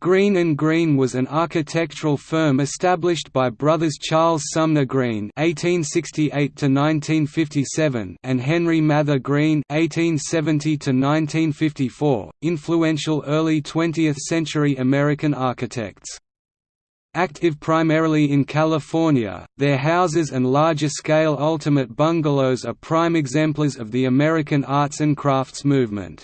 Greene and Greene was an architectural firm established by brothers Charles Sumner Greene (1868–1957) and Henry Mather Greene (1870–1954), influential early 20th-century American architects. Active primarily in California, their houses and larger-scale ultimate bungalows are prime exemplars of the American arts and crafts movement.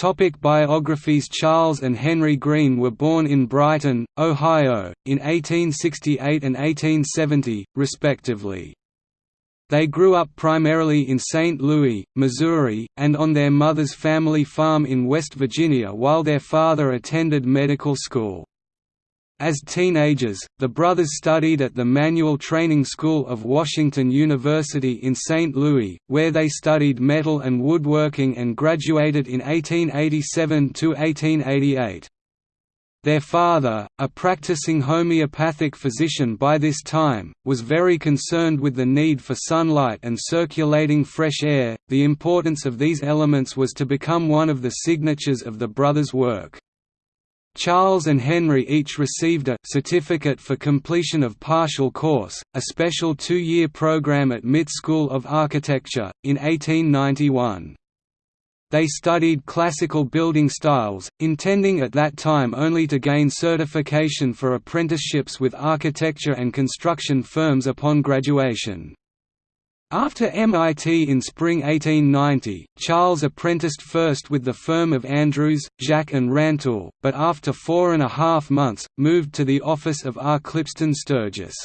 Topic biographies Charles and Henry Greene were born in Brighton, Ohio, in 1868 and 1870, respectively. They grew up primarily in St. Louis, Missouri, and on their mother's family farm in West Virginia while their father attended medical school. As teenagers, the brothers studied at the Manual Training School of Washington University in St. Louis, where they studied metal and woodworking and graduated in 1887 to 1888. Their father, a practicing homeopathic physician by this time, was very concerned with the need for sunlight and circulating fresh air. The importance of these elements was to become one of the signatures of the brothers' work. Charles and Henry each received a Certificate for Completion of Partial Course, a special two-year program at MIT School of Architecture, in 1891. They studied classical building styles, intending at that time only to gain certification for apprenticeships with architecture and construction firms upon graduation. After MIT in spring 1890, Charles apprenticed first with the firm of Andrews, Jacques and Rantoul, but after four and a half months, moved to the office of R. Clipston Sturgis.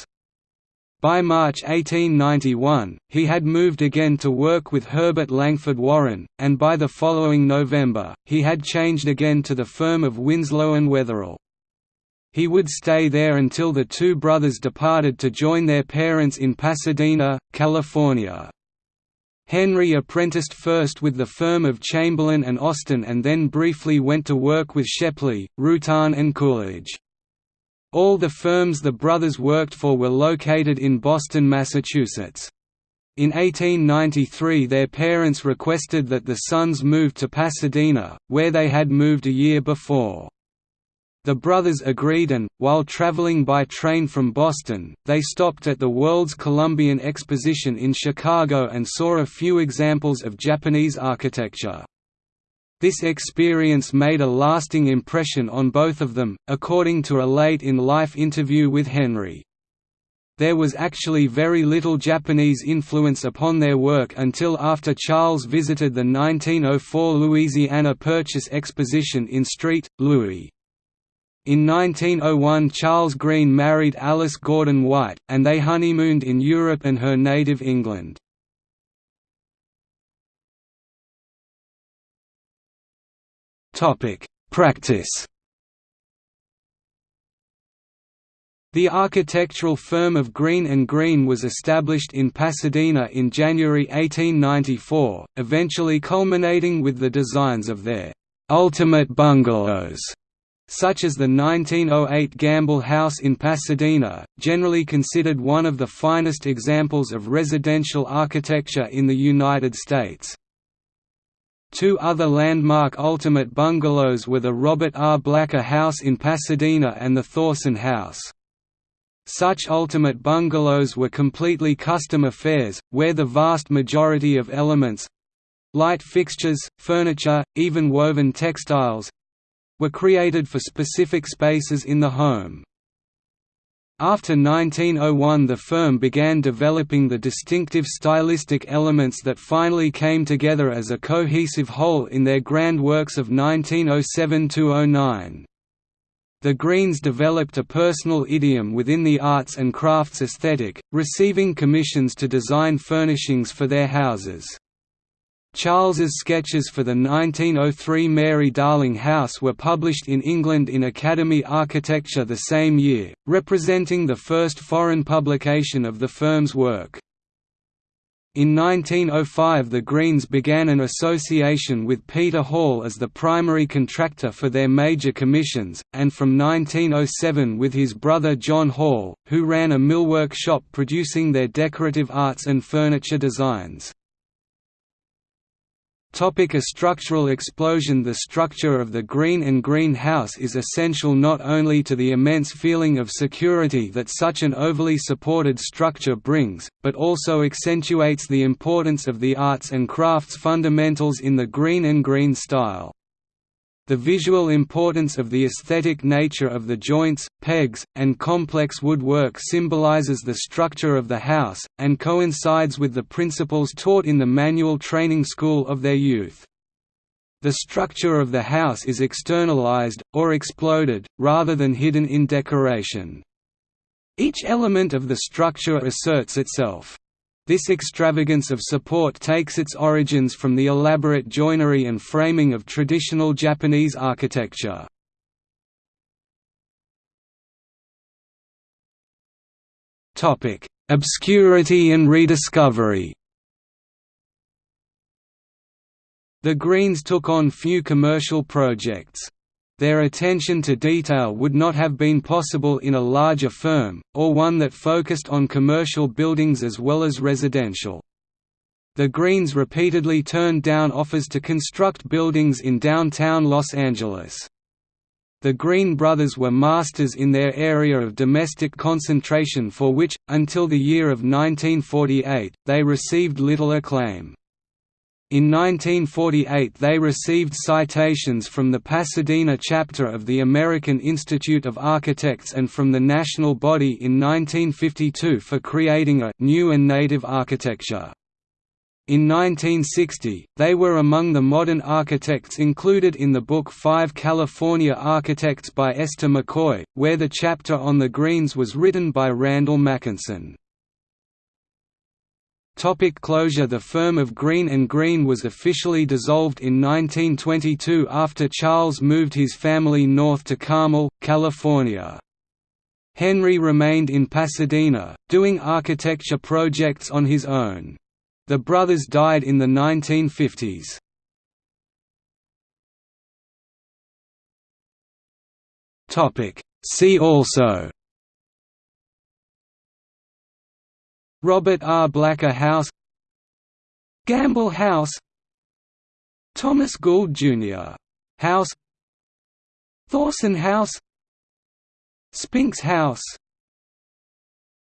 By March 1891, he had moved again to work with Herbert Langford Warren, and by the following November, he had changed again to the firm of Winslow and Wetherill. He would stay there until the two brothers departed to join their parents in Pasadena, California. Henry apprenticed first with the firm of Chamberlain and Austin and then briefly went to work with Shepley, Rutan and Coolidge. All the firms the brothers worked for were located in Boston, Massachusetts. In 1893 their parents requested that the sons move to Pasadena, where they had moved a year before. The brothers agreed and, while traveling by train from Boston, they stopped at the World's Columbian Exposition in Chicago and saw a few examples of Japanese architecture. This experience made a lasting impression on both of them, according to a late-in-life interview with Henry. There was actually very little Japanese influence upon their work until after Charles visited the 1904 Louisiana Purchase Exposition in St. Louis. In 1901 Charles Greene married Alice Gordon White, and they honeymooned in Europe and her native England. Practice The architectural firm of Greene and Greene was established in Pasadena in January 1894, eventually culminating with the designs of their «ultimate bungalows» such as the 1908 Gamble House in Pasadena, generally considered one of the finest examples of residential architecture in the United States. Two other landmark ultimate bungalows were the Robert R. Blacker House in Pasadena and the Thorsen House. Such ultimate bungalows were completely custom affairs, where the vast majority of elements—light fixtures, furniture, even woven textiles, were created for specific spaces in the home. After 1901 the firm began developing the distinctive stylistic elements that finally came together as a cohesive whole in their grand works of 1907–09. The Greenes developed a personal idiom within the arts and crafts aesthetic, receiving commissions to design furnishings for their houses. Charles's sketches for the 1903 Mary Darling House were published in England in Academy Architecture the same year, representing the first foreign publication of the firm's work. In 1905 the Greenes began an association with Peter Hall as the primary contractor for their major commissions, and from 1907 with his brother John Hall, who ran a millwork shop producing their decorative arts and furniture designs. Topic a structural explosion The structure of the Greene and Greene house is essential not only to the immense feeling of security that such an overly supported structure brings, but also accentuates the importance of the arts and crafts fundamentals in the Greene and Greene style. The visual importance of the aesthetic nature of the joints, pegs, and complex woodwork symbolizes the structure of the house, and coincides with the principles taught in the manual training school of their youth. The structure of the house is externalized, or exploded, rather than hidden in decoration. Each element of the structure asserts itself. This extravagance of support takes its origins from the elaborate joinery and framing of traditional Japanese architecture. Obscurity and rediscovery The Greenes took on few commercial projects. Their attention to detail would not have been possible in a larger firm, or one that focused on commercial buildings as well as residential. The Greenes repeatedly turned down offers to construct buildings in downtown Los Angeles. The Greene brothers were masters in their area of domestic concentration for which, until the year of 1948, they received little acclaim. In 1948 they received citations from the Pasadena chapter of the American Institute of Architects and from the national body in 1952 for creating a «new and native architecture». In 1960, they were among the modern architects included in the book Five California Architects by Esther McCoy, where the chapter on the Greenes was written by Randell Makinson. Topic closure The firm of Greene & Greene was officially dissolved in 1922 after Charles moved his family north to Carmel, California. Henry remained in Pasadena, doing architecture projects on his own. The brothers died in the 1950s. See also Robert R. Blacker House Gamble House Thomas Gould Jr. House Thorsen House Spinks House